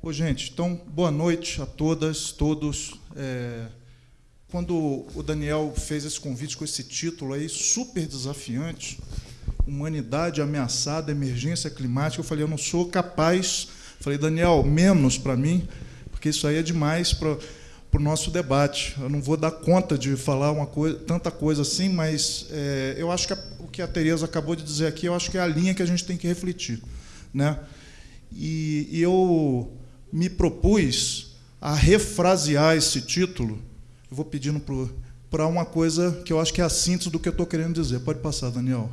Ô, gente, então, boa noite a todas, todos. É, quando o Daniel fez esse convite com esse título aí, super desafiante, Humanidade Ameaçada, Emergência Climática, eu falei, eu não sou capaz. Falei, Daniel, menos para mim, porque isso aí é demais para o nosso debate. Eu não vou dar conta de falar uma coisa, tanta coisa assim, mas é, eu acho que a, o que a Tereza acabou de dizer aqui, eu acho que é a linha que a gente tem que refletir. Né? E, e eu me propus a refrasear esse título. Eu vou pedindo para uma coisa que eu acho que é a síntese do que eu estou querendo dizer. Pode passar, Daniel.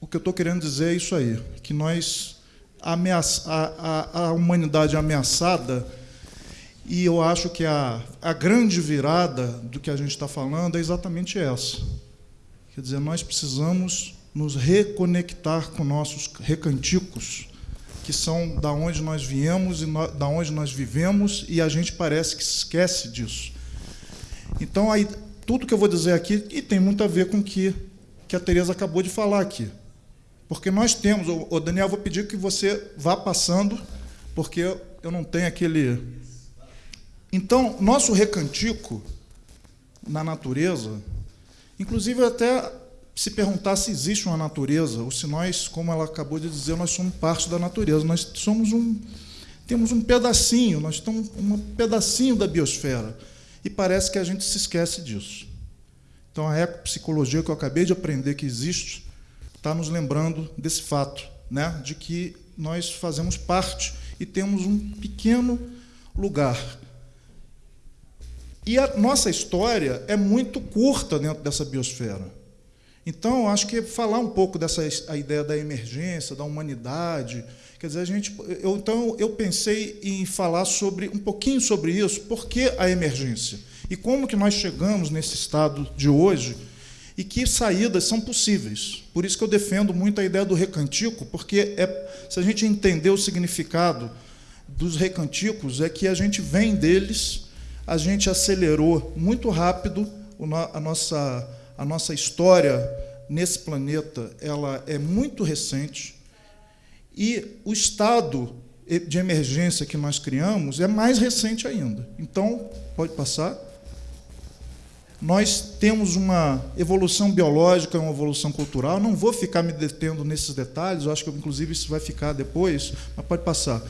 O que eu estou querendo dizer é isso aí, que nós ameaça, a, a, a humanidade ameaçada e eu acho que a, a grande virada do que a gente está falando é exatamente essa. Quer dizer, nós precisamos nos reconectar com nossos recanticos, que são da onde nós viemos e no, da onde nós vivemos, e a gente parece que esquece disso. Então, aí, tudo que eu vou dizer aqui e tem muito a ver com o que, que a Tereza acabou de falar aqui. Porque nós temos, o Daniel, vou pedir que você vá passando, porque eu não tenho aquele. Então, nosso recantico na natureza, inclusive até se perguntar se existe uma natureza, ou se nós, como ela acabou de dizer, nós somos parte da natureza. Nós somos um, temos um pedacinho, nós estamos um pedacinho da biosfera. E parece que a gente se esquece disso. Então, a ecopsicologia que eu acabei de aprender que existe está nos lembrando desse fato, né, de que nós fazemos parte e temos um pequeno lugar. E a nossa história é muito curta dentro dessa biosfera. Então, acho que falar um pouco dessa a ideia da emergência, da humanidade, quer dizer, a gente, eu, então eu pensei em falar sobre um pouquinho sobre isso, por que a emergência e como que nós chegamos nesse estado de hoje e que saídas são possíveis. Por isso que eu defendo muito a ideia do recantico, porque é, se a gente entender o significado dos recanticos, é que a gente vem deles, a gente acelerou muito rápido a nossa a nossa história nesse planeta ela é muito recente e o estado de emergência que nós criamos é mais recente ainda. Então, pode passar. Nós temos uma evolução biológica, uma evolução cultural. Não vou ficar me detendo nesses detalhes, eu acho que inclusive isso vai ficar depois, mas pode passar.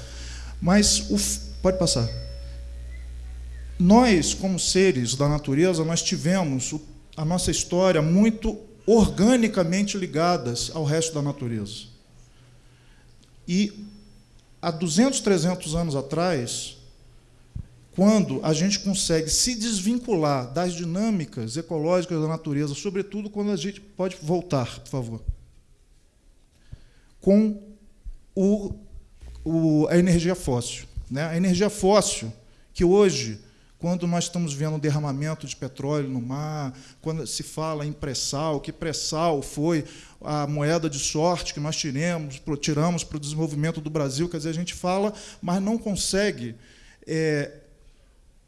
Mas o, pode passar. Nós, como seres da natureza, nós tivemos a nossa história muito organicamente ligadas ao resto da natureza. E há 200, 300 anos atrás, quando a gente consegue se desvincular das dinâmicas ecológicas da natureza, sobretudo quando a gente pode voltar, por favor, com o, o, a energia fóssil. Né? A energia fóssil, que hoje quando nós estamos vendo um derramamento de petróleo no mar, quando se fala em pré-sal, que pré-sal foi a moeda de sorte que nós tiramos, tiramos para o desenvolvimento do Brasil, quer dizer, a gente fala, mas não consegue é,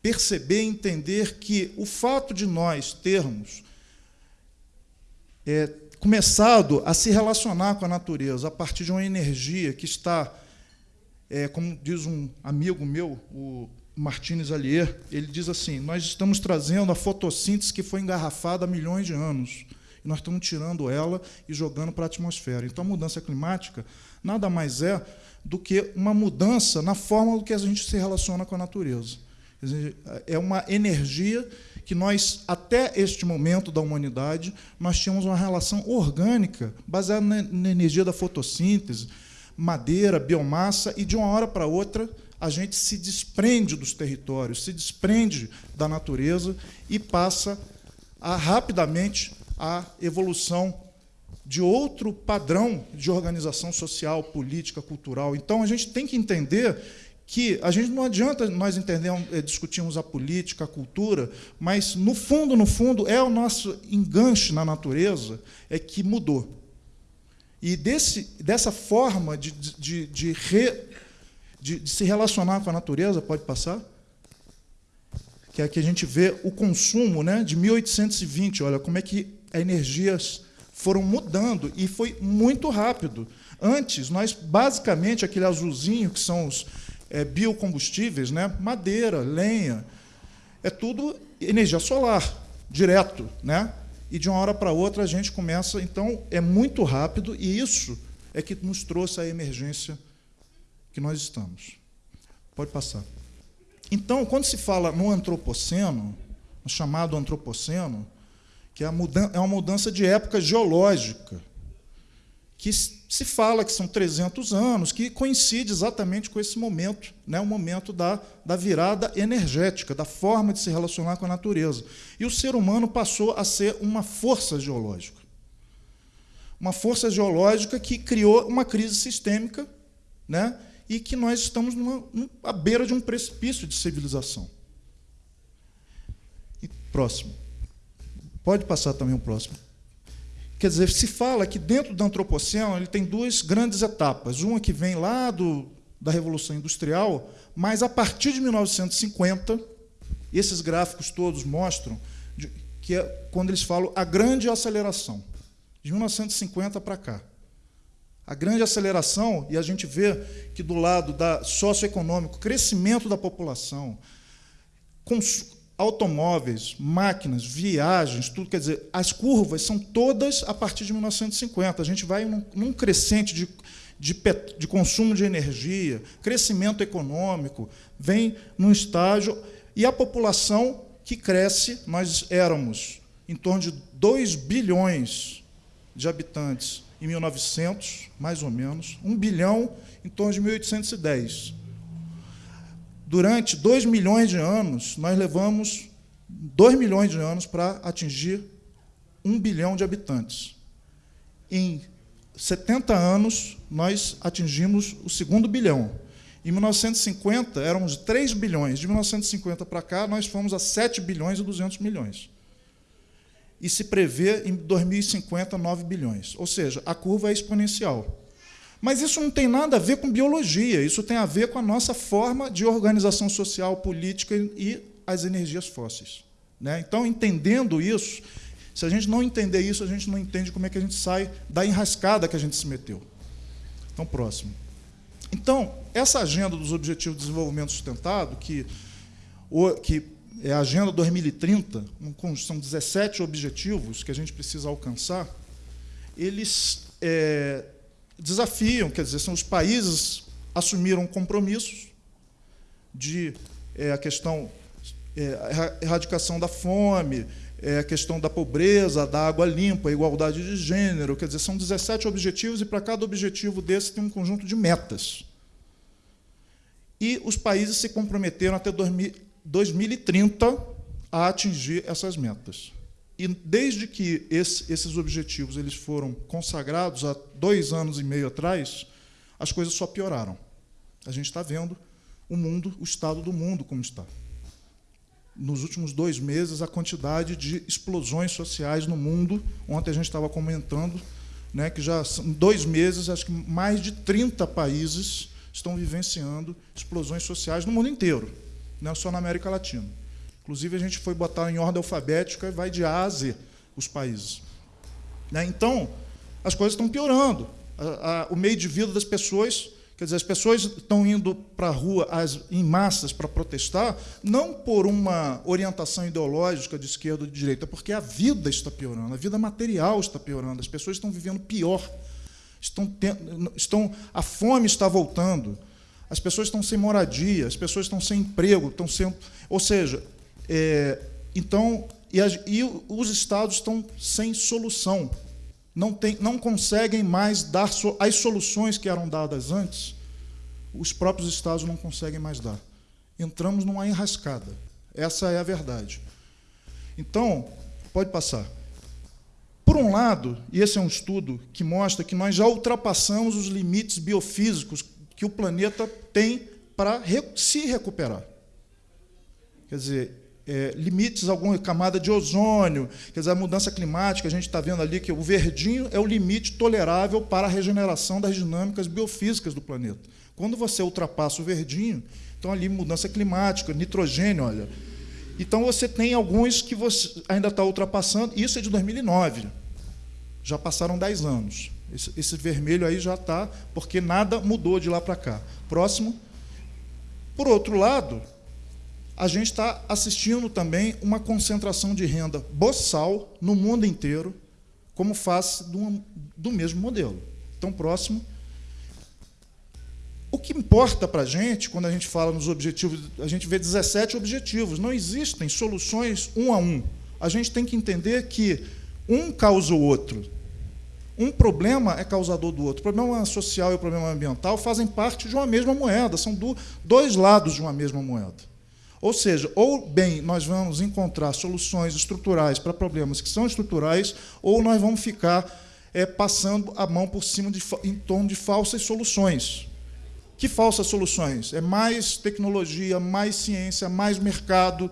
perceber e entender que o fato de nós termos é, começado a se relacionar com a natureza a partir de uma energia que está, é, como diz um amigo meu, o Martins Allier, ele diz assim: nós estamos trazendo a fotossíntese que foi engarrafada há milhões de anos. E nós estamos tirando ela e jogando para a atmosfera. Então, a mudança climática nada mais é do que uma mudança na forma do que a gente se relaciona com a natureza. É uma energia que nós, até este momento da humanidade, nós tínhamos uma relação orgânica, baseada na energia da fotossíntese, madeira, biomassa, e de uma hora para outra a gente se desprende dos territórios, se desprende da natureza e passa a, rapidamente a evolução de outro padrão de organização social, política, cultural. Então, a gente tem que entender que a gente não adianta nós eh, discutirmos a política, a cultura, mas, no fundo, no fundo, é o nosso enganche na natureza é que mudou. E desse, dessa forma de, de, de de, de se relacionar com a natureza, pode passar? Que aqui a gente vê o consumo né, de 1820, olha como é que as energias foram mudando e foi muito rápido. Antes, nós basicamente, aquele azulzinho, que são os, é, biocombustíveis, né? madeira, lenha, é tudo energia solar, direto. Né? E de uma hora para outra a gente começa, então é muito rápido, e isso é que nos trouxe a emergência que nós estamos. Pode passar. Então, quando se fala no antropoceno, no chamado antropoceno, que é, é uma mudança de época geológica, que se fala que são 300 anos, que coincide exatamente com esse momento, né, o momento da, da virada energética, da forma de se relacionar com a natureza. E o ser humano passou a ser uma força geológica. Uma força geológica que criou uma crise sistêmica, né, e que nós estamos numa, à beira de um precipício de civilização. E próximo. Pode passar também o próximo. Quer dizer, se fala que dentro do antropoceno ele tem duas grandes etapas. Uma que vem lá do, da Revolução Industrial, mas a partir de 1950, esses gráficos todos mostram que é quando eles falam a grande aceleração, de 1950 para cá. A grande aceleração, e a gente vê que do lado da socioeconômico, crescimento da população, automóveis, máquinas, viagens, tudo, quer dizer, as curvas são todas a partir de 1950. A gente vai num, num crescente de, de, de, consumo de energia, crescimento econômico, vem num estágio, e a população que cresce, nós éramos em torno de 2 bilhões de habitantes em 1900, mais ou menos, 1 bilhão em torno de 1810. Durante 2 milhões de anos, nós levamos 2 milhões de anos para atingir 1 bilhão de habitantes. Em 70 anos, nós atingimos o segundo bilhão. Em 1950, éramos 3 bilhões. De 1950 para cá, nós fomos a 7 bilhões e 200 milhões e se prevê em 2050 9 bilhões. Ou seja, a curva é exponencial. Mas isso não tem nada a ver com biologia, isso tem a ver com a nossa forma de organização social, política e as energias fósseis. Né? Então, entendendo isso, se a gente não entender isso, a gente não entende como é que a gente sai da enrascada que a gente se meteu. Então, próximo. Então, essa agenda dos Objetivos de Desenvolvimento Sustentado, que, que é a Agenda 2030, são 17 objetivos que a gente precisa alcançar, eles é, desafiam, quer dizer, são os países assumiram compromissos de é, a questão é, erradicação da fome, é, a questão da pobreza, da água limpa, a igualdade de gênero, quer dizer, são 17 objetivos e para cada objetivo desse tem um conjunto de metas. E os países se comprometeram até 2000, 2030 a atingir essas metas. E desde que esse, esses objetivos eles foram consagrados há dois anos e meio atrás, as coisas só pioraram. A gente está vendo o mundo, o estado do mundo como está. Nos últimos dois meses, a quantidade de explosões sociais no mundo, ontem a gente estava comentando, né, que já são dois meses, acho que mais de 30 países estão vivenciando explosões sociais no mundo inteiro não é só na América Latina. Inclusive, a gente foi botar em ordem alfabética e vai de A a Z os países. Né? Então, as coisas estão piorando. O meio de vida das pessoas, quer dizer, as pessoas estão indo para a rua em massas para protestar, não por uma orientação ideológica de esquerda ou de direita, porque a vida está piorando, a vida material está piorando, as pessoas estão vivendo pior, estão, tendo, estão a fome está voltando. As pessoas estão sem moradia, as pessoas estão sem emprego, estão sem. Ou seja, é, então, e, as, e, os estados estão sem solução. Não, tem, não conseguem mais dar so, as soluções que eram dadas antes, os próprios estados não conseguem mais dar. Entramos numa enrascada. Essa é a verdade. Então, pode passar. Por um lado, e esse é um estudo que mostra que nós já ultrapassamos os limites biofísicos que o planeta tem para se recuperar. Quer dizer, é, limites, alguma camada de ozônio, quer dizer, a mudança climática, a gente está vendo ali que o verdinho é o limite tolerável para a regeneração das dinâmicas biofísicas do planeta. Quando você ultrapassa o verdinho, então ali mudança climática, nitrogênio, olha. Então você tem alguns que você ainda está ultrapassando, isso é de 2009. Já passaram 10 anos. Esse, esse vermelho aí já está, porque nada mudou de lá para cá. Próximo. Por outro lado, a gente está assistindo também uma concentração de renda boçal no mundo inteiro, como face do, do mesmo modelo. Então, próximo. O que importa para a gente, quando a gente fala nos objetivos, a gente vê 17 objetivos, não existem soluções um a um. A gente tem que entender que um causa o outro. Um problema é causador do outro. O problema social e o problema ambiental fazem parte de uma mesma moeda, são do, dois lados de uma mesma moeda. Ou seja, ou bem nós vamos encontrar soluções estruturais para problemas que são estruturais, ou nós vamos ficar é, passando a mão por cima de, em torno de falsas soluções. Que falsas soluções? É mais tecnologia, mais ciência, mais mercado,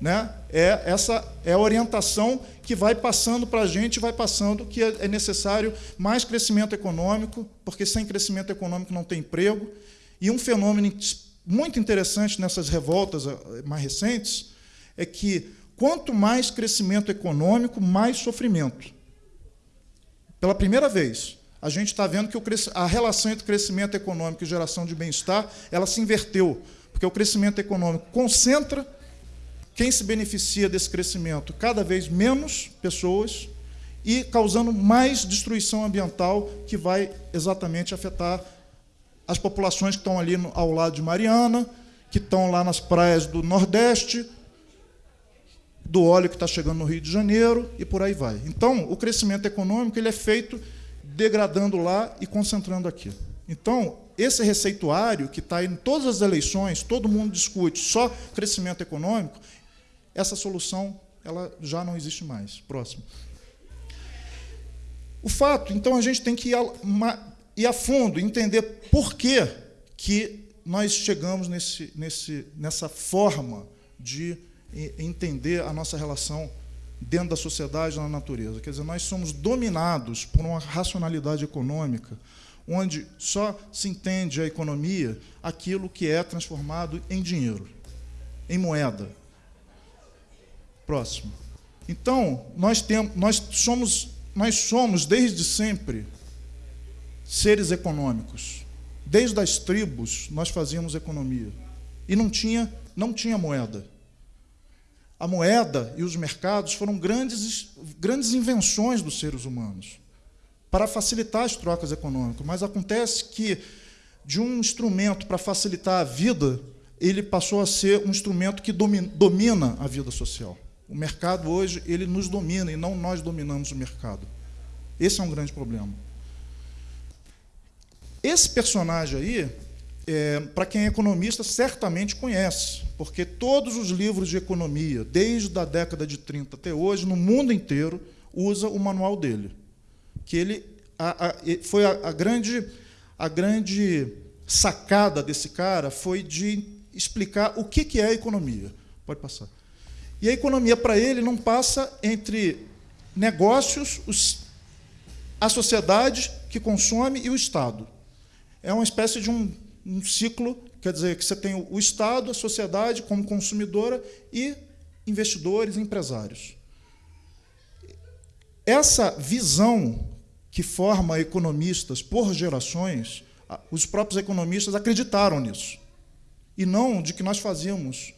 né? É essa é a orientação que vai passando para a gente, vai passando que é, é necessário mais crescimento econômico, porque sem crescimento econômico não tem emprego. E um fenômeno muito interessante nessas revoltas eh, mais recentes é que quanto mais crescimento econômico, mais sofrimento. Pela primeira vez, a gente está vendo que a relação entre crescimento econômico e geração de bem-estar ela se inverteu, porque o crescimento econômico concentra quem se beneficia desse crescimento? Cada vez menos pessoas e causando mais destruição ambiental que vai exatamente afetar as populações que estão ali ao lado de Mariana, que estão lá nas praias do Nordeste, do óleo que está chegando no Rio de Janeiro e por aí vai. Então, o crescimento econômico ele é feito degradando lá e concentrando aqui. Então, esse receituário que está em todas as eleições, todo mundo discute só crescimento econômico, essa solução ela já não existe mais. Próximo. O fato, então, a gente tem que ir a, fundo, entender por que, que nós chegamos nesse, nesse, nessa forma de entender a nossa relação dentro da sociedade na natureza. Quer dizer, nós somos dominados por uma racionalidade econômica, onde só se entende a economia aquilo que é transformado em dinheiro, em moeda. Próximo. Então, nós, temos, nós, somos, nós somos, desde sempre, seres econômicos. Desde as tribos, nós fazíamos economia. E não tinha, não tinha moeda. A moeda e os mercados foram grandes, grandes invenções dos seres humanos para facilitar as trocas econômicas. Mas acontece que, de um instrumento para facilitar a vida, ele passou a ser um instrumento que domina a vida social. O mercado hoje ele nos domina e não nós dominamos o mercado. Esse é um grande problema. Esse personagem aí, é, para quem é economista, certamente conhece, porque todos os livros de economia, desde a década de 30 até hoje, no mundo inteiro, usa o manual dele. Que ele a, a, foi a, a, grande, a grande sacada desse cara foi de explicar o que, que é economia. Pode passar. E a economia para ele não passa entre negócios, os, a sociedade que consome e o Estado. É uma espécie de um, um ciclo, quer dizer, que você tem o Estado, a sociedade como consumidora e investidores, empresários. Essa visão que forma economistas por gerações, os próprios economistas acreditaram nisso. E não de que nós fazíamos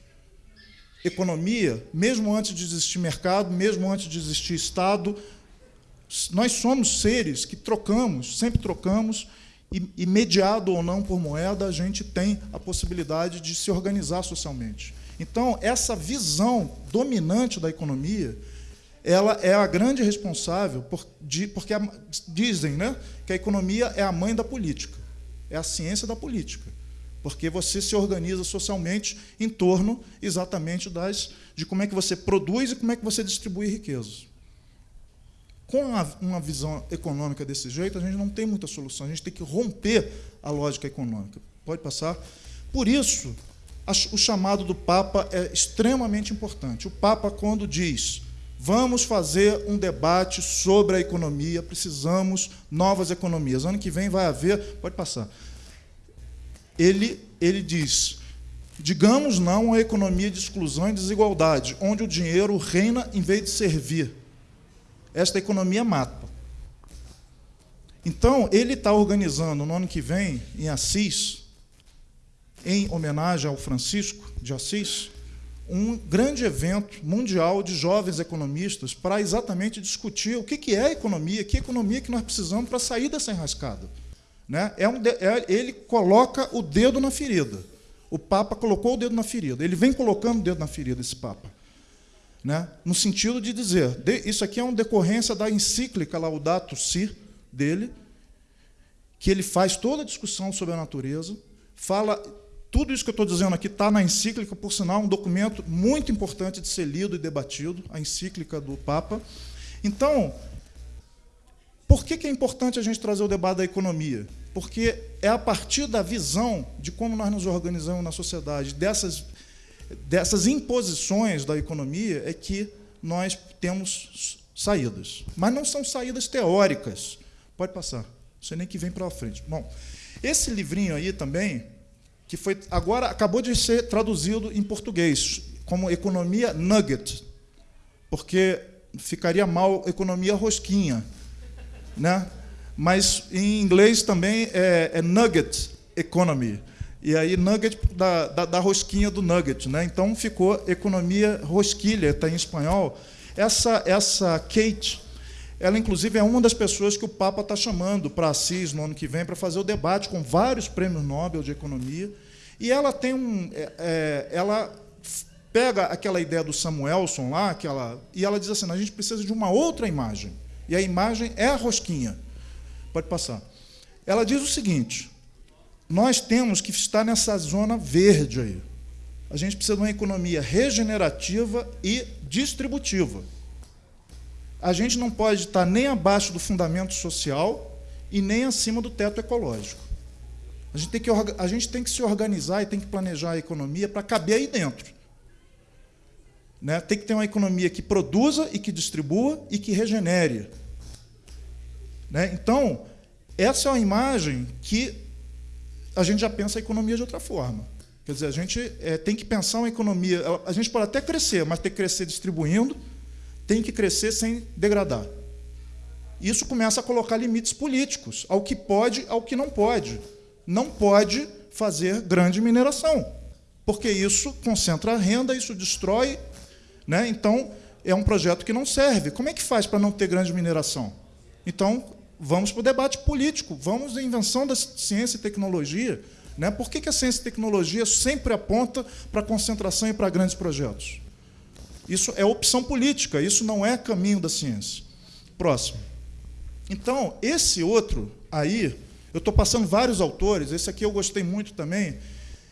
economia, mesmo antes de existir mercado, mesmo antes de existir Estado, nós somos seres que trocamos, sempre trocamos, e, e, mediado ou não por moeda, a gente tem a possibilidade de se organizar socialmente. Então, essa visão dominante da economia, ela é a grande responsável, por, de, porque a, dizem né, que a economia é a mãe da política, é a ciência da política porque você se organiza socialmente em torno exatamente das, de como é que você produz e como é que você distribui riquezas. Com uma visão econômica desse jeito, a gente não tem muita solução, a gente tem que romper a lógica econômica. Pode passar? Por isso, o chamado do Papa é extremamente importante. O Papa, quando diz vamos fazer um debate sobre a economia, precisamos novas economias. Ano que vem vai haver, pode passar, ele, ele diz: digamos não a economia de exclusão e desigualdade, onde o dinheiro reina em vez de servir. Esta economia mata. Então, ele está organizando no ano que vem, em Assis, em homenagem ao Francisco de Assis, um grande evento mundial de jovens economistas para exatamente discutir o que é economia, que economia que nós precisamos para sair dessa enrascada. Né? É um, é, ele coloca o dedo na ferida. O Papa colocou o dedo na ferida. Ele vem colocando o dedo na ferida, esse Papa. Né? No sentido de dizer, de, isso aqui é uma decorrência da encíclica Laudato Si dele, que ele faz toda a discussão sobre a natureza, fala tudo isso que eu estou dizendo aqui está na encíclica, por sinal, um documento muito importante de ser lido e debatido, a encíclica do Papa. Então, por que, que é importante a gente trazer o debate da economia? Porque é a partir da visão de como nós nos organizamos na sociedade, dessas, dessas imposições da economia, é que nós temos saídas. Mas não são saídas teóricas. Pode passar. Sei nem que vem para frente. Bom, esse livrinho aí também que foi agora acabou de ser traduzido em português como economia nugget, porque ficaria mal economia rosquinha, né? Mas em inglês também é, é nugget economy. E aí nugget da, da, da, rosquinha do nugget, né? Então ficou economia rosquilha, está em espanhol. Essa essa Kate, ela inclusive é uma das pessoas que o Papa está chamando para Assis no ano que vem para fazer o debate com vários prêmios Nobel de economia. E ela tem um, é, é, ela pega aquela ideia do Samuelson lá, aquela, e ela diz assim: a gente precisa de uma outra imagem. E a imagem é a rosquinha. Pode passar. Ela diz o seguinte: nós temos que estar nessa zona verde aí. A gente precisa de uma economia regenerativa e distributiva. A gente não pode estar nem abaixo do fundamento social e nem acima do teto ecológico. A gente tem que, a gente tem que se organizar e tem que planejar a economia para caber aí dentro. Né? Tem que ter uma economia que produza e que distribua e que regenere. Né? Então, essa é uma imagem que a gente já pensa a economia de outra forma. Quer dizer, a gente é, tem que pensar uma economia. A gente pode até crescer, mas tem que crescer distribuindo, tem que crescer sem degradar. Isso começa a colocar limites políticos ao que pode, ao que não pode não pode fazer grande mineração, porque isso concentra a renda, isso destrói. Né? Então, é um projeto que não serve. Como é que faz para não ter grande mineração? Então, vamos para o debate político, vamos à invenção da ciência e tecnologia. Né? Por que, que a ciência e tecnologia sempre aponta para concentração e para grandes projetos? Isso é opção política, isso não é caminho da ciência. Próximo. Então, esse outro aí, eu estou passando vários autores, esse aqui eu gostei muito também,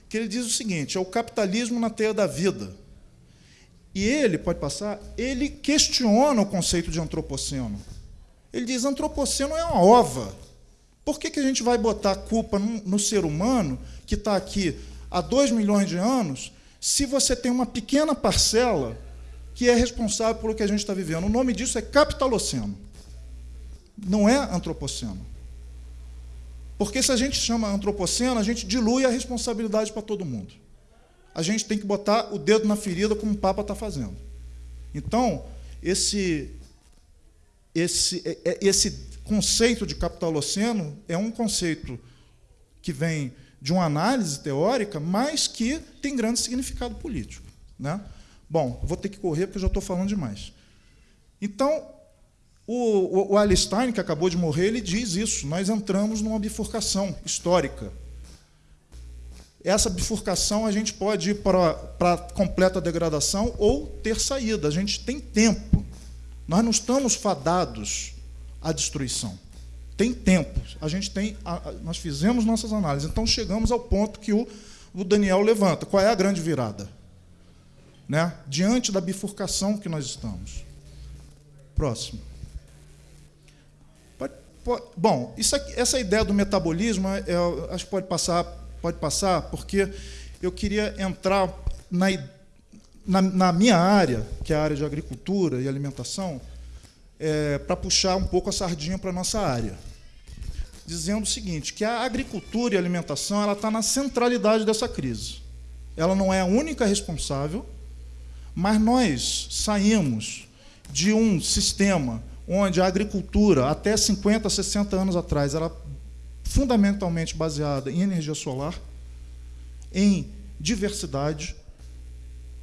que ele diz o seguinte: é o capitalismo na teia da vida. E ele, pode passar, ele questiona o conceito de antropoceno. Ele diz: antropoceno é uma ova. Por que, que a gente vai botar a culpa no, no ser humano, que está aqui há dois milhões de anos, se você tem uma pequena parcela que é responsável pelo que a gente está vivendo? O nome disso é capitaloceno. Não é antropoceno. Porque se a gente chama antropoceno, a gente dilui a responsabilidade para todo mundo. A gente tem que botar o dedo na ferida como o Papa está fazendo. Então, esse, esse, é, é, esse conceito de capitaloceno é um conceito que vem de uma análise teórica, mas que tem grande significado político. Né? Bom, vou ter que correr porque já estou falando demais. Então, o, o, o que acabou de morrer, ele diz isso. Nós entramos numa bifurcação histórica. Essa bifurcação a gente pode ir para, para completa degradação ou ter saída. A gente tem tempo. Nós não estamos fadados à destruição. Tem tempo. A gente tem, nós fizemos nossas análises. Então chegamos ao ponto que o, o Daniel levanta. Qual é a grande virada? Né? Diante da bifurcação que nós estamos. Próximo. Bom, aqui, essa ideia do metabolismo, é, acho que pode passar, pode passar, porque eu queria entrar na, na, na minha área, que é a área de agricultura e alimentação, é, para puxar um pouco a sardinha para a nossa área, dizendo o seguinte, que a agricultura e a alimentação ela está na centralidade dessa crise. Ela não é a única responsável, mas nós saímos de um sistema onde a agricultura, até 50, 60 anos atrás, era fundamentalmente baseada em energia solar, em diversidade,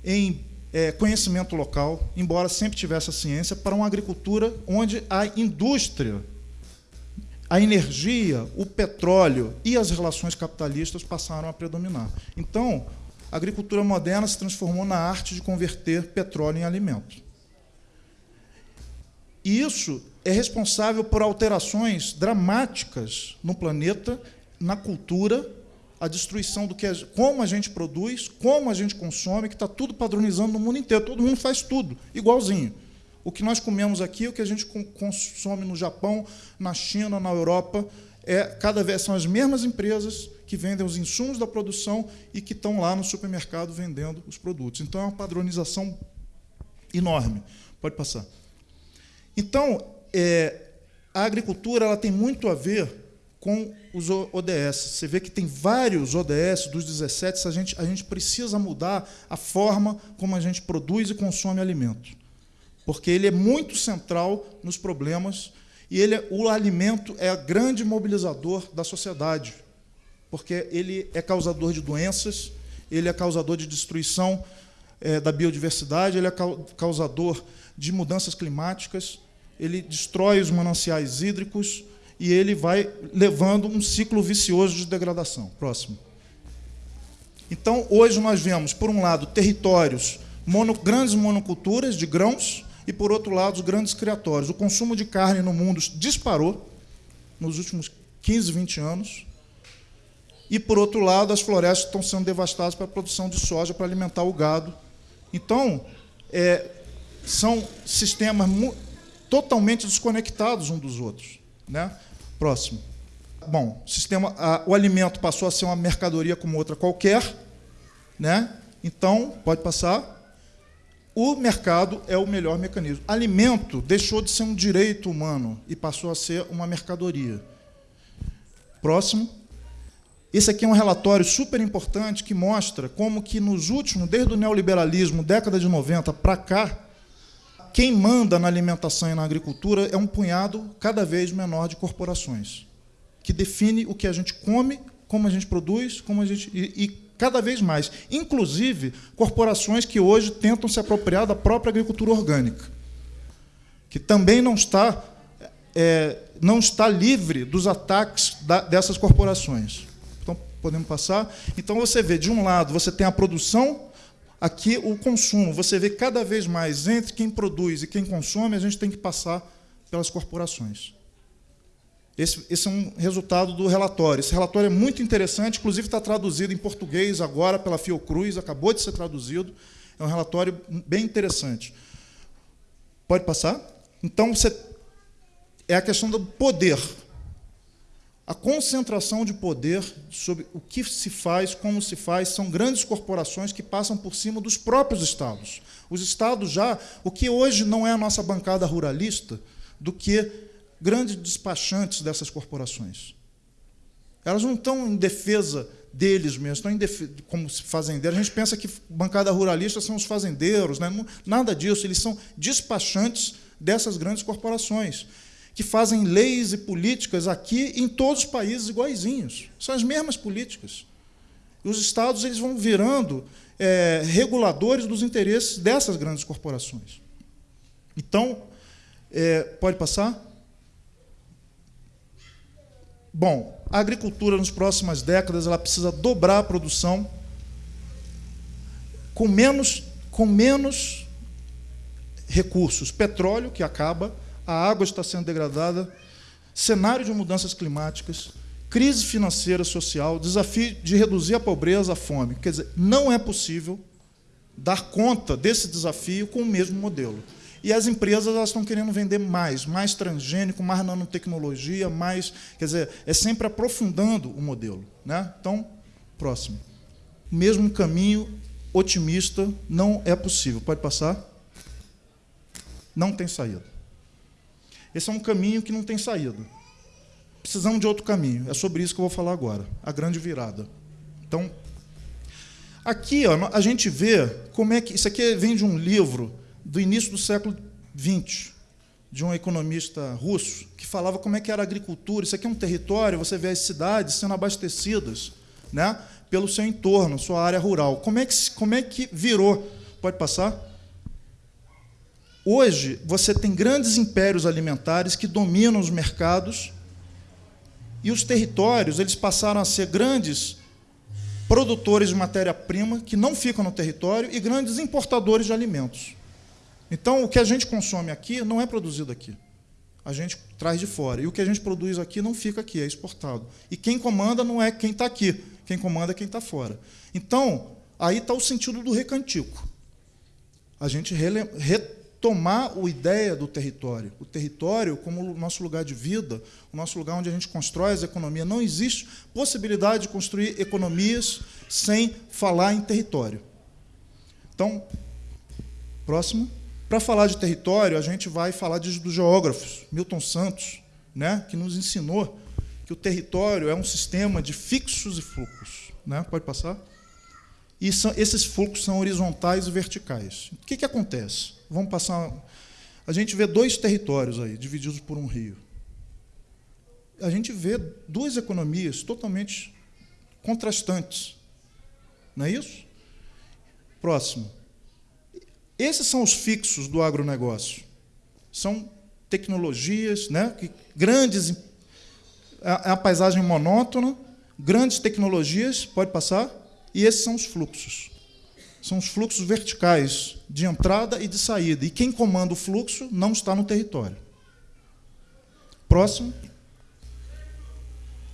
em é, conhecimento local, embora sempre tivesse a ciência, para uma agricultura onde a indústria, a energia, o petróleo e as relações capitalistas passaram a predominar. Então, a agricultura moderna se transformou na arte de converter petróleo em alimento. E isso é responsável por alterações dramáticas no planeta, na cultura, a destruição do que é, como a gente produz, como a gente consome, que está tudo padronizando no mundo inteiro. Todo mundo faz tudo igualzinho. O que nós comemos aqui, o que a gente consome no Japão, na China, na Europa, é cada vez são as mesmas empresas que vendem os insumos da produção e que estão lá no supermercado vendendo os produtos. Então é uma padronização enorme. Pode passar. Então, é, a agricultura ela tem muito a ver com os ODS. Você vê que tem vários ODS dos 17, a gente, a gente precisa mudar a forma como a gente produz e consome alimento. Porque ele é muito central nos problemas e ele, é, o alimento é grande mobilizador da sociedade, porque ele é causador de doenças, ele é causador de destruição é, da biodiversidade, ele é causador de mudanças climáticas, ele destrói os mananciais hídricos e ele vai levando um ciclo vicioso de degradação. Próximo. Então, hoje nós vemos, por um lado, territórios, mono, grandes monoculturas de grãos, e, por outro lado, os grandes criatórios. O consumo de carne no mundo disparou nos últimos 15, 20 anos. E, por outro lado, as florestas estão sendo devastadas para a produção de soja, para alimentar o gado. Então, é, são sistemas totalmente desconectados um dos outros. Né? Próximo. Bom, sistema, a, o alimento passou a ser uma mercadoria como outra qualquer. Né? Então, pode passar. O mercado é o melhor mecanismo. Alimento deixou de ser um direito humano e passou a ser uma mercadoria. Próximo. Esse aqui é um relatório super importante que mostra como que nos últimos, desde o neoliberalismo, década de 90 para cá, quem manda na alimentação e na agricultura é um punhado cada vez menor de corporações, que define o que a gente come, como a gente produz, como a gente e, e cada vez mais, inclusive corporações que hoje tentam se apropriar da própria agricultura orgânica, que também não está é, não está livre dos ataques da, dessas corporações. Então podemos passar. Então você vê de um lado você tem a produção Aqui, o consumo, você vê cada vez mais entre quem produz e quem consome, a gente tem que passar pelas corporações. Esse, esse, é um resultado do relatório. Esse relatório é muito interessante, inclusive está traduzido em português agora pela Fiocruz, acabou de ser traduzido. É um relatório bem interessante. Pode passar? Então, você, é a questão do poder. A concentração de poder sobre o que se faz, como se faz, são grandes corporações que passam por cima dos próprios estados. Os estados já, o que hoje não é a nossa bancada ruralista, do que grandes despachantes dessas corporações. Elas não estão em defesa deles mesmos, estão em defesa, como fazendeiros. A gente pensa que bancada ruralista são os fazendeiros, né? nada disso, eles são despachantes dessas grandes corporações que fazem leis e políticas aqui em todos os países iguaizinhos. São as mesmas políticas. E os estados eles vão virando é, reguladores dos interesses dessas grandes corporações. Então, é, pode passar? Bom, a agricultura nas próximas décadas ela precisa dobrar a produção com menos, com menos recursos. Petróleo, que acaba, a água está sendo degradada, cenário de mudanças climáticas, crise financeira, social, desafio de reduzir a pobreza, a fome. Quer dizer, não é possível dar conta desse desafio com o mesmo modelo. E as empresas elas estão querendo vender mais, mais transgênico, mais nanotecnologia, mais. Quer dizer, é sempre aprofundando o modelo. Né? Então, próximo. Mesmo caminho otimista não é possível. Pode passar? Não tem saída. Esse é um caminho que não tem saída. Precisamos de outro caminho. É sobre isso que eu vou falar agora. A grande virada. Então, aqui ó, a gente vê como é que. Isso aqui vem de um livro do início do século XX, de um economista russo, que falava como é que era a agricultura. Isso aqui é um território, você vê as cidades sendo abastecidas né, pelo seu entorno, sua área rural. Como é que, como é que virou? Pode passar? Hoje, você tem grandes impérios alimentares que dominam os mercados e os territórios eles passaram a ser grandes produtores de matéria-prima que não ficam no território e grandes importadores de alimentos. Então, o que a gente consome aqui não é produzido aqui. A gente traz de fora. E o que a gente produz aqui não fica aqui, é exportado. E quem comanda não é quem está aqui, quem comanda é quem está fora. Então, aí está o sentido do recantico. A gente retomar a ideia do território. O território como o nosso lugar de vida, o nosso lugar onde a gente constrói as economias. Não existe possibilidade de construir economias sem falar em território. Então, próximo. Para falar de território, a gente vai falar de, dos geógrafos, Milton Santos, né, que nos ensinou que o território é um sistema de fixos e fluxos. Né? Pode passar? E são, esses fluxos são horizontais e verticais. O que, que acontece? Vamos passar. A gente vê dois territórios aí, divididos por um rio. A gente vê duas economias totalmente contrastantes. Não é isso? Próximo. Esses são os fixos do agronegócio. São tecnologias, né, que grandes é a paisagem monótona, grandes tecnologias, pode passar, e esses são os fluxos. São os fluxos verticais de entrada e de saída. E quem comanda o fluxo não está no território. Próximo.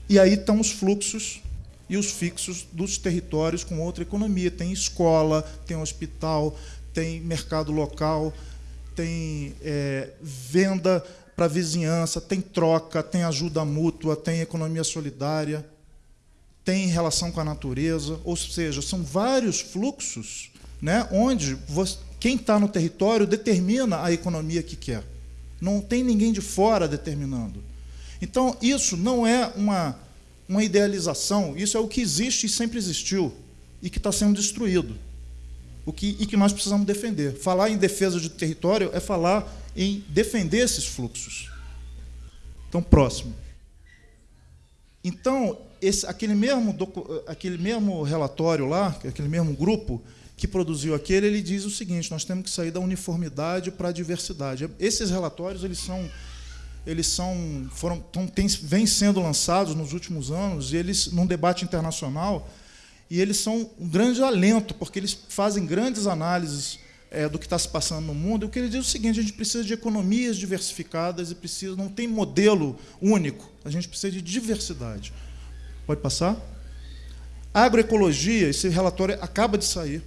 E aí estão os fluxos e os fixos dos territórios com outra economia. Tem escola, tem hospital, tem mercado local, tem é, venda para vizinhança, tem troca, tem ajuda mútua, tem economia solidária, tem relação com a natureza, ou seja, são vários fluxos né, onde você, quem está no território determina a economia que quer. Não tem ninguém de fora determinando. Então, isso não é uma, uma idealização, isso é o que existe e sempre existiu, e que está sendo destruído o que, e que nós precisamos defender. Falar em defesa de território é falar em defender esses fluxos. Então, próximo. Então, esse, aquele, mesmo, aquele mesmo relatório lá, aquele mesmo grupo que produziu aquele, ele diz o seguinte: nós temos que sair da uniformidade para a diversidade. Esses relatórios eles são eles são foram tão, tem, vêm sendo lançados nos últimos anos e eles num debate internacional e eles são um grande alento, porque eles fazem grandes análises é, do que está se passando no mundo. E o que ele diz é o seguinte: a gente precisa de economias diversificadas e precisa, não tem modelo único, a gente precisa de diversidade. Pode passar? Agroecologia, esse relatório acaba de sair,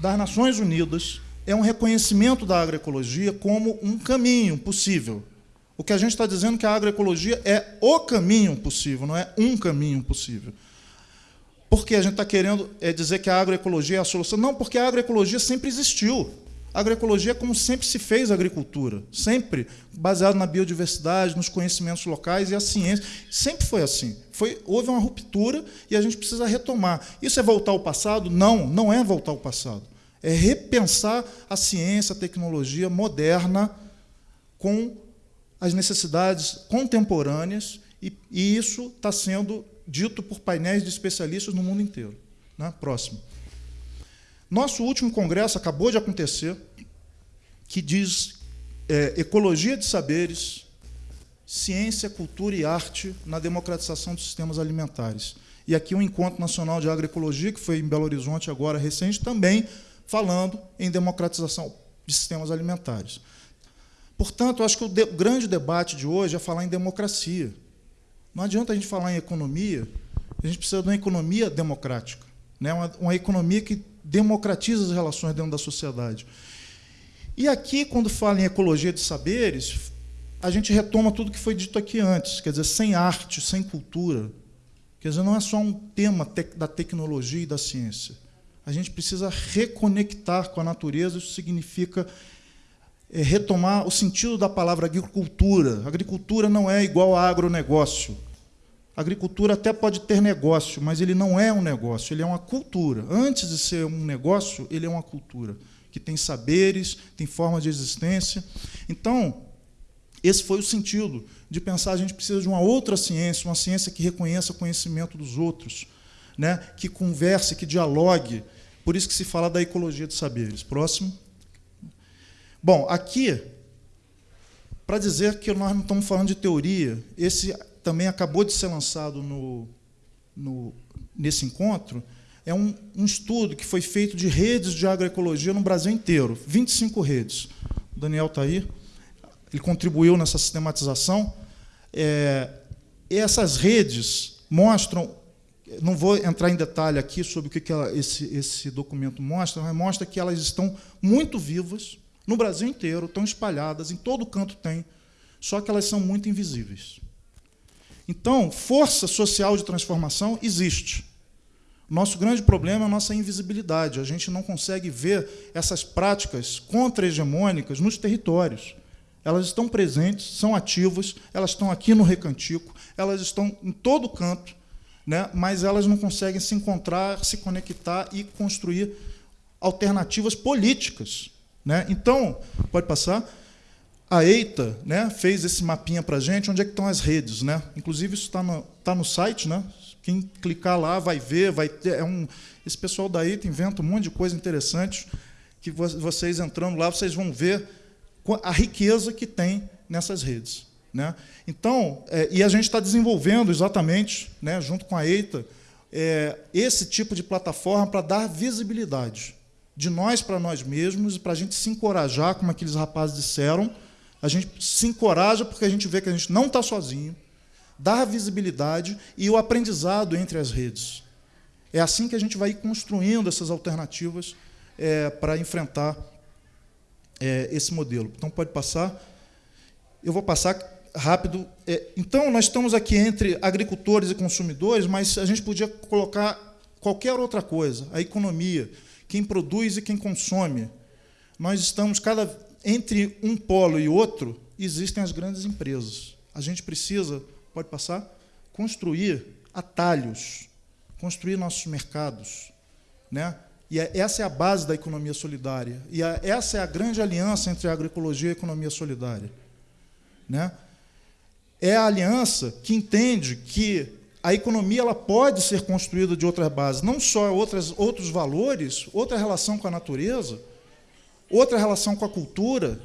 das Nações Unidas, é um reconhecimento da agroecologia como um caminho possível. O que a gente está dizendo é que a agroecologia é o caminho possível, não é um caminho possível. Porque a gente está querendo é, dizer que a agroecologia é a solução. Não, porque a agroecologia sempre existiu. A agroecologia é como sempre se fez a agricultura, sempre baseado na biodiversidade, nos conhecimentos locais e a ciência. Sempre foi assim. Foi, houve uma ruptura e a gente precisa retomar. Isso é voltar ao passado? Não, não é voltar ao passado. É repensar a ciência, a tecnologia moderna com as necessidades contemporâneas, e, e isso está sendo dito por painéis de especialistas no mundo inteiro. Né? Próximo. Nosso último congresso acabou de acontecer, que diz é, Ecologia de Saberes, Ciência, Cultura e Arte na Democratização dos Sistemas Alimentares. E aqui o Encontro Nacional de Agroecologia, que foi em Belo Horizonte agora recente, também falando em democratização de sistemas alimentares. Portanto, acho que o de grande debate de hoje é falar em democracia. Não adianta a gente falar em economia, a gente precisa de uma economia democrática, né? uma, uma economia que democratiza as relações dentro da sociedade. E aqui, quando fala em ecologia de saberes, a gente retoma tudo que foi dito aqui antes, quer dizer, sem arte, sem cultura. Quer dizer, não é só um tema da tecnologia e da ciência. A gente precisa reconectar com a natureza, isso significa é, retomar o sentido da palavra agricultura. Agricultura não é igual a agronegócio. A agricultura até pode ter negócio, mas ele não é um negócio, ele é uma cultura. Antes de ser um negócio, ele é uma cultura, que tem saberes, tem formas de existência. Então, esse foi o sentido de pensar a gente precisa de uma outra ciência, uma ciência que reconheça o conhecimento dos outros. né, que converse, que dialogue. Por isso que se fala da ecologia de saberes. Próximo. Bom, aqui, para dizer que nós não estamos falando de teoria, esse também acabou de ser lançado no, no, nesse encontro, é um, um, estudo que foi feito de redes de agroecologia no Brasil inteiro, 25 redes. O Daniel está aí, ele contribuiu nessa sistematização. É, essas redes mostram, não vou entrar em detalhe aqui sobre o que, que ela, esse, esse documento mostra, mas mostra que elas estão muito vivas no Brasil inteiro, estão espalhadas, em todo canto tem, só que elas são muito invisíveis. Então, força social de transformação existe. Nosso grande problema é a nossa invisibilidade. A gente não consegue ver essas práticas contra-hegemônicas nos territórios. Elas estão presentes, são ativas, elas estão aqui no Recantico, elas estão em todo canto, né? mas elas não conseguem se encontrar, se conectar e construir alternativas políticas. Né? Então, pode passar. A EITA né, fez esse mapinha para a gente, onde é que estão as redes. Né? Inclusive, isso está no, tá no site, né? quem clicar lá vai ver, vai ter. É um, esse pessoal da EITA inventa um monte de coisa interessante, que vocês entrando lá, vocês vão ver a riqueza que tem nessas redes. Né? Então, é, e a gente está desenvolvendo exatamente, né, junto com a EITA, é, esse tipo de plataforma para dar visibilidade de nós para nós mesmos e para a gente se encorajar, como aqueles rapazes disseram, a gente se encoraja porque a gente vê que a gente não está sozinho, dar visibilidade e o aprendizado entre as redes. É assim que a gente vai construindo essas alternativas é, para enfrentar é, esse modelo. Então, pode passar. Eu vou passar rápido. É, então, nós estamos aqui entre agricultores e consumidores, mas a gente podia colocar qualquer outra coisa, a economia, quem produz e quem consome. Nós estamos cada entre um polo e outro existem as grandes empresas. A gente precisa, pode passar, construir atalhos, construir nossos mercados, né? E é, essa é a base da economia solidária. E essa é a grande aliança entre a agroecologia e a economia solidária. Né? É a aliança que entende que a economia ela pode ser construída de outras bases, não só outras, outros valores, outra relação com a natureza, outra relação com a cultura.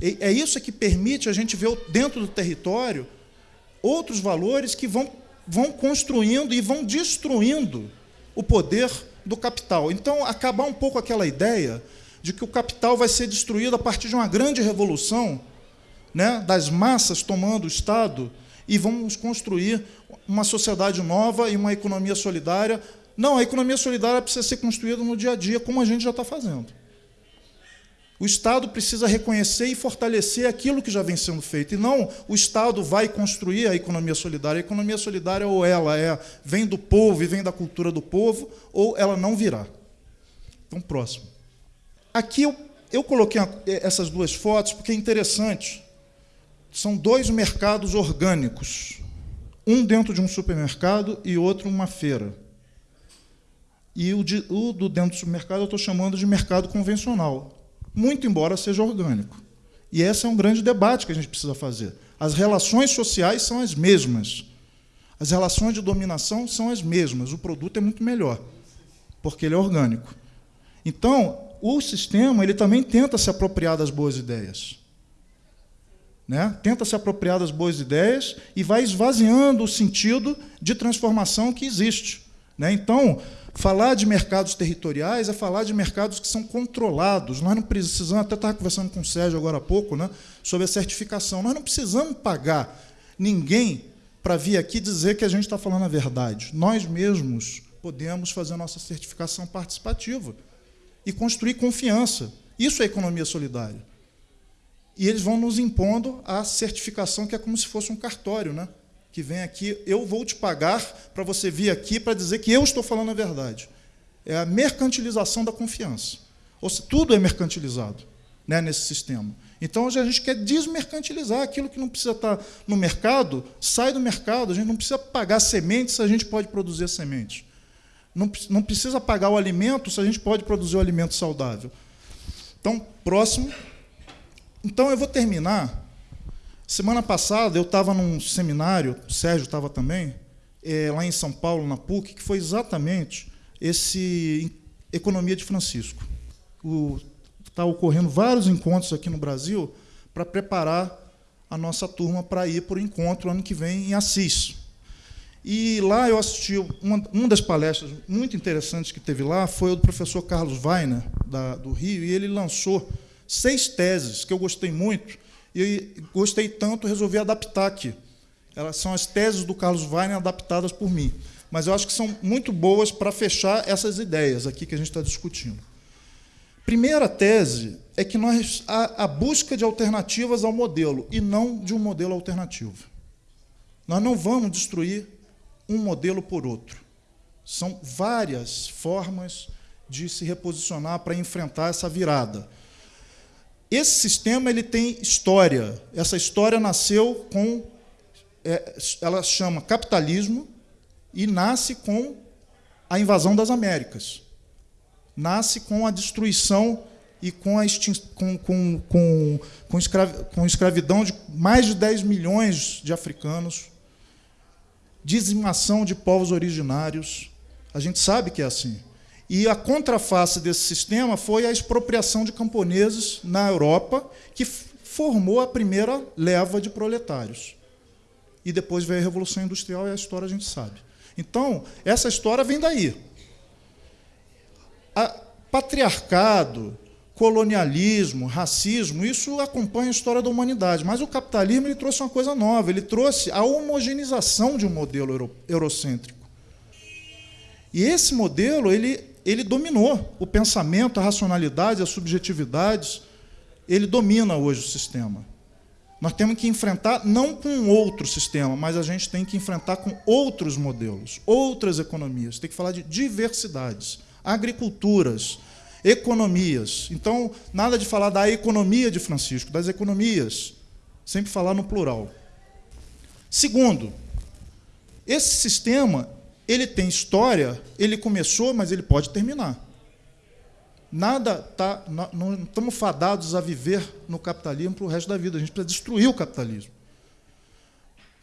É isso que permite a gente ver dentro do território outros valores que vão, vão construindo e vão destruindo o poder do capital. Então, acabar um pouco aquela ideia de que o capital vai ser destruído a partir de uma grande revolução, né, das massas tomando o Estado, e vamos construir uma sociedade nova e uma economia solidária. Não, a economia solidária precisa ser construída no dia a dia, como a gente já está fazendo. O Estado precisa reconhecer e fortalecer aquilo que já vem sendo feito, e não o Estado vai construir a economia solidária. A economia solidária, ou ela é, vem do povo e vem da cultura do povo, ou ela não virá. Então, próximo. Aqui eu, eu coloquei essas duas fotos porque é interessante. São dois mercados orgânicos, um dentro de um supermercado e outro uma feira. E o, de, o do dentro do supermercado eu estou chamando de mercado convencional, muito embora seja orgânico. E esse é um grande debate que a gente precisa fazer. As relações sociais são as mesmas. As relações de dominação são as mesmas. O produto é muito melhor, porque ele é orgânico. Então, o sistema ele também tenta se apropriar das boas ideias. Né? Tenta se apropriar das boas ideias e vai esvaziando o sentido de transformação que existe. Né? Então, Falar de mercados territoriais é falar de mercados que são controlados. Nós não precisamos, até estava conversando com o Sérgio agora há pouco, né, sobre a certificação. Nós não precisamos pagar ninguém para vir aqui dizer que a gente está falando a verdade. Nós mesmos podemos fazer a nossa certificação participativa e construir confiança. Isso é economia solidária. E eles vão nos impondo a certificação, que é como se fosse um cartório, né? Que vem aqui, eu vou te pagar para você vir aqui para dizer que eu estou falando a verdade. É a mercantilização da confiança. Ou seja, tudo é mercantilizado né, nesse sistema. Então, a gente quer desmercantilizar aquilo que não precisa estar no mercado, sai do mercado, a gente não precisa pagar sementes se a gente pode produzir sementes. Não, não precisa pagar o alimento se a gente pode produzir o alimento saudável. Então, próximo. Então, eu vou terminar Semana passada eu estava num seminário, o Sérgio estava também, é, lá em São Paulo, na PUC, que foi exatamente esse Economia de Francisco. Está ocorrendo vários encontros aqui no Brasil para preparar a nossa turma para ir para o encontro ano que vem em Assis. E lá eu assisti, uma, uma das palestras muito interessantes que teve lá foi o do professor Carlos Weiner, da, do Rio, e ele lançou seis teses que eu gostei muito, e gostei tanto, resolvi adaptar aqui. Elas são as teses do Carlos Weiner adaptadas por mim. Mas eu acho que são muito boas para fechar essas ideias aqui que a gente está discutindo. Primeira tese é que nós a, a busca de alternativas ao modelo e não de um modelo alternativo. Nós não vamos destruir um modelo por outro. São várias formas de se reposicionar para enfrentar essa virada. Esse sistema ele tem história. Essa história nasceu com, é, ela chama capitalismo e nasce com a invasão das Américas. Nasce com a destruição e com a com, com, com, com, com escravidão de mais de 10 milhões de africanos, dizimação de povos originários. A gente sabe que é assim. E a contraface desse sistema foi a expropriação de camponeses na Europa, que formou a primeira leva de proletários. E depois veio a Revolução Industrial e a história a gente sabe. Então, essa história vem daí. A patriarcado, colonialismo, racismo, isso acompanha a história da humanidade. Mas o capitalismo ele trouxe uma coisa nova, ele trouxe a homogeneização de um modelo eurocêntrico. E esse modelo ele ele dominou o pensamento, a racionalidade, as subjetividades. Ele domina hoje o sistema. Nós temos que enfrentar não com outro sistema, mas a gente tem que enfrentar com outros modelos, outras economias. Tem que falar de diversidades, agriculturas, economias. Então, nada de falar da economia de Francisco, das economias. Sempre falar no plural. Segundo, esse sistema ele tem história, ele começou, mas ele pode terminar. Nada tá, não estamos fadados a viver no capitalismo para o resto da vida. A gente precisa destruir o capitalismo.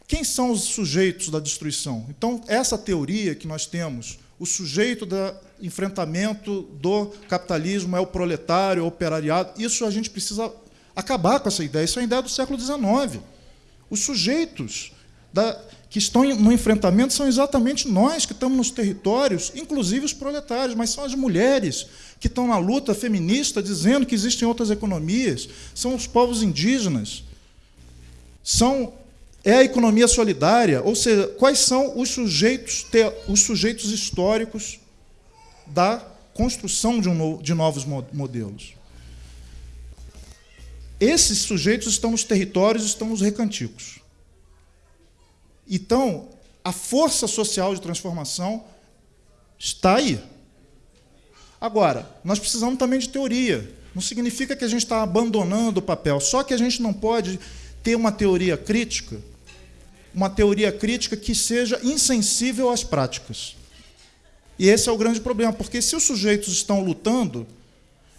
Quem são os sujeitos da destruição? Então, essa teoria que nós temos, o sujeito do enfrentamento do capitalismo é o proletário, é o operariado, isso a gente precisa acabar com essa ideia. Isso é a ideia do século XIX. Os sujeitos da, que estão no enfrentamento são exatamente nós que estamos nos territórios, inclusive os proletários, mas são as mulheres que estão na luta feminista dizendo que existem outras economias, são os povos indígenas, são é a economia solidária, ou seja, quais são os sujeitos, os sujeitos históricos da construção de, um, de novos modelos. Esses sujeitos estão nos territórios, estão nos recanticos. Então, a força social de transformação está aí. Agora, nós precisamos também de teoria. Não significa que a gente está abandonando o papel, só que a gente não pode ter uma teoria crítica, uma teoria crítica que seja insensível às práticas. E esse é o grande problema, porque se os sujeitos estão lutando,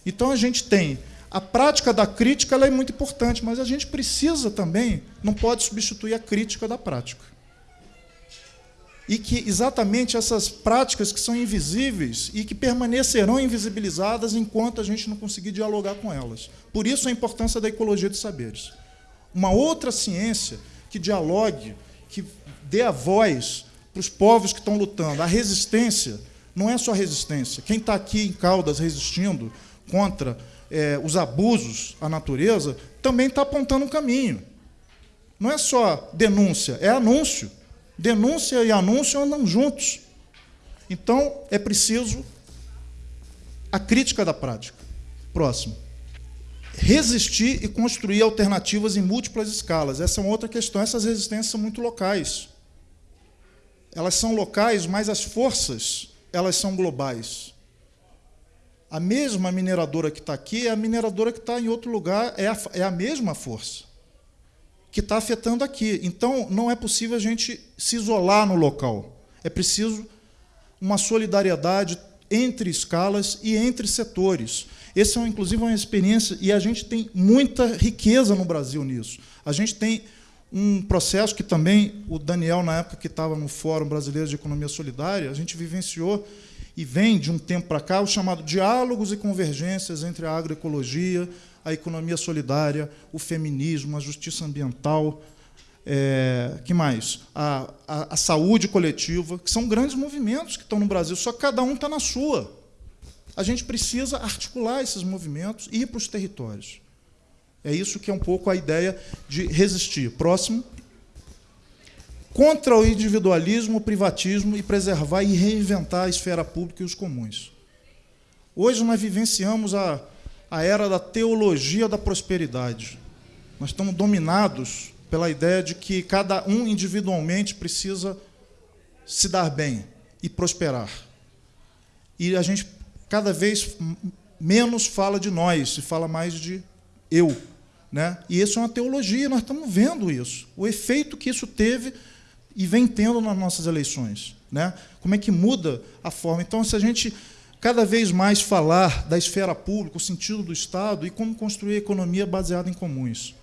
então a gente tem a prática da crítica ela é muito importante, mas a gente precisa também, não pode substituir a crítica da prática e que exatamente essas práticas que são invisíveis e que permanecerão invisibilizadas enquanto a gente não conseguir dialogar com elas. Por isso a importância da ecologia dos saberes. Uma outra ciência que dialogue, que dê a voz para os povos que estão lutando. A resistência não é só resistência. Quem está aqui em Caldas resistindo contra é, os abusos à natureza também está apontando um caminho. Não é só denúncia, é anúncio. Denúncia e anúncio andam juntos. Então, é preciso a crítica da prática. Próximo. Resistir e construir alternativas em múltiplas escalas. Essa é uma outra questão. Essas resistências são muito locais. Elas são locais, mas as forças elas são globais. A mesma mineradora que está aqui é a mineradora que está em outro lugar, é a, é a mesma força que está afetando aqui. Então, não é possível a gente se isolar no local. É preciso uma solidariedade entre escalas e entre setores. Essa é, inclusive, uma experiência, e a gente tem muita riqueza no Brasil nisso. A gente tem um processo que também o Daniel, na época que estava no Fórum Brasileiro de Economia Solidária, a gente vivenciou e vem de um tempo para cá o chamado diálogos e convergências entre a agroecologia, a economia solidária, o feminismo, a justiça ambiental, é, que mais? A, a, a, saúde coletiva, que são grandes movimentos que estão no Brasil, só que cada um está na sua. A gente precisa articular esses movimentos e ir para os territórios. É isso que é um pouco a ideia de resistir. Próximo. Contra o individualismo, o privatismo e preservar e reinventar a esfera pública e os comuns. Hoje nós vivenciamos a, a era da teologia da prosperidade. Nós estamos dominados pela ideia de que cada um individualmente precisa se dar bem e prosperar. E a gente cada vez menos fala de nós, se fala mais de eu. Né? E isso é uma teologia, nós estamos vendo isso. O efeito que isso teve e vem tendo nas nossas eleições. Né? Como é que muda a forma. Então, se a gente cada vez mais falar da esfera pública, o sentido do Estado e como construir economia baseada em comuns.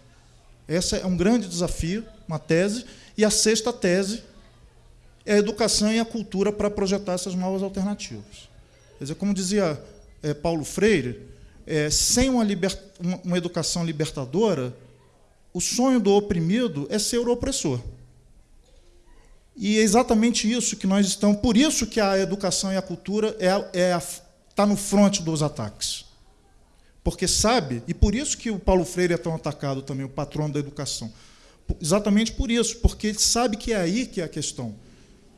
Esse é um grande desafio, uma tese. E a sexta tese é a educação e a cultura para projetar essas novas alternativas. Quer dizer, como dizia é, Paulo Freire, é, sem uma, liber, uma, uma educação libertadora, o sonho do oprimido é ser o opressor. E é exatamente isso que nós estamos. Por isso que a educação e a cultura está é, é tá no fronte dos ataques. Porque sabe, e por isso que o Paulo Freire é tão atacado também, o patrono da educação. Exatamente por isso, porque ele sabe que é aí que é a questão.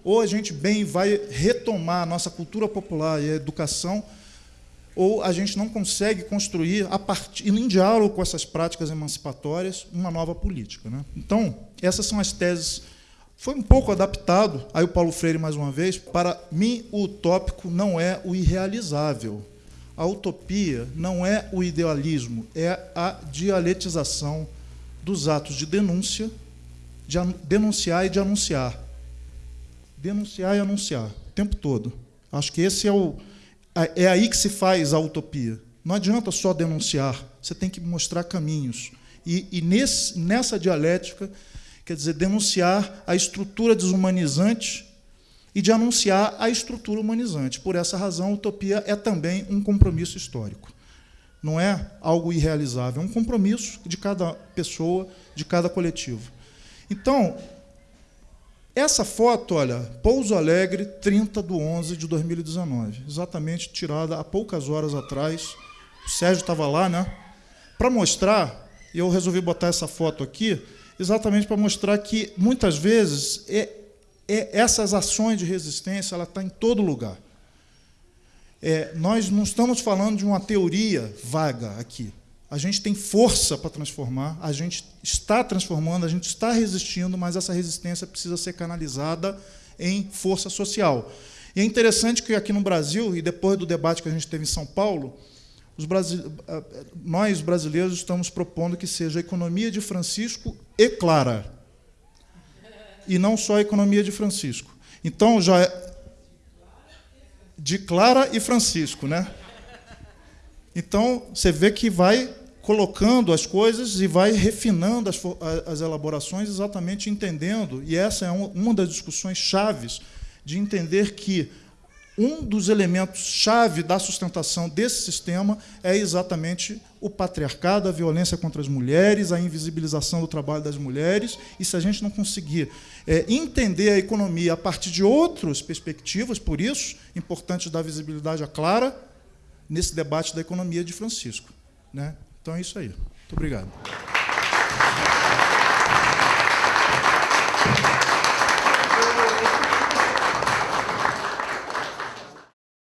Ou a gente bem vai retomar a nossa cultura popular e a educação, ou a gente não consegue construir, a em diálogo com essas práticas emancipatórias, uma nova política. Né? Então, essas são as teses. Foi um pouco adaptado, aí o Paulo Freire, mais uma vez, para mim o utópico não é o irrealizável. A utopia não é o idealismo, é a dialetização dos atos de denúncia, de denunciar e de anunciar. Denunciar e anunciar, o tempo todo. Acho que esse é o, é aí que se faz a utopia. Não adianta só denunciar, você tem que mostrar caminhos. E, e nesse, nessa dialética, quer dizer, denunciar a estrutura desumanizante e de anunciar a estrutura humanizante. Por essa razão, utopia é também um compromisso histórico. Não é algo irrealizável, é um compromisso de cada pessoa, de cada coletivo. Então, essa foto, olha, Pouso Alegre, 30 de 11 de 2019, exatamente tirada há poucas horas atrás. O Sérgio estava lá, né? Para mostrar, eu resolvi botar essa foto aqui, exatamente para mostrar que, muitas vezes, é, é, essas ações de resistência ela está em todo lugar. É, nós não estamos falando de uma teoria vaga aqui. A gente tem força para transformar, a gente está transformando, a gente está resistindo, mas essa resistência precisa ser canalizada em força social. E é interessante que aqui no Brasil, e depois do debate que a gente teve em São Paulo, nós brasileiros estamos propondo que seja a economia de Francisco e Clara. E não só a economia de Francisco. Então, já é de Clara e Francisco, né? Então, você vê que vai colocando as coisas e vai refinando as, as elaborações, exatamente entendendo, e essa é uma das discussões chaves, de entender que um dos elementos chave da sustentação desse sistema é exatamente o patriarcado, a violência contra as mulheres, a invisibilização do trabalho das mulheres. E se a gente não conseguir é, entender a economia a partir de outras perspectivas, por isso, importante dar visibilidade a Clara nesse debate da economia de Francisco. Né? Então é isso aí. Muito obrigado.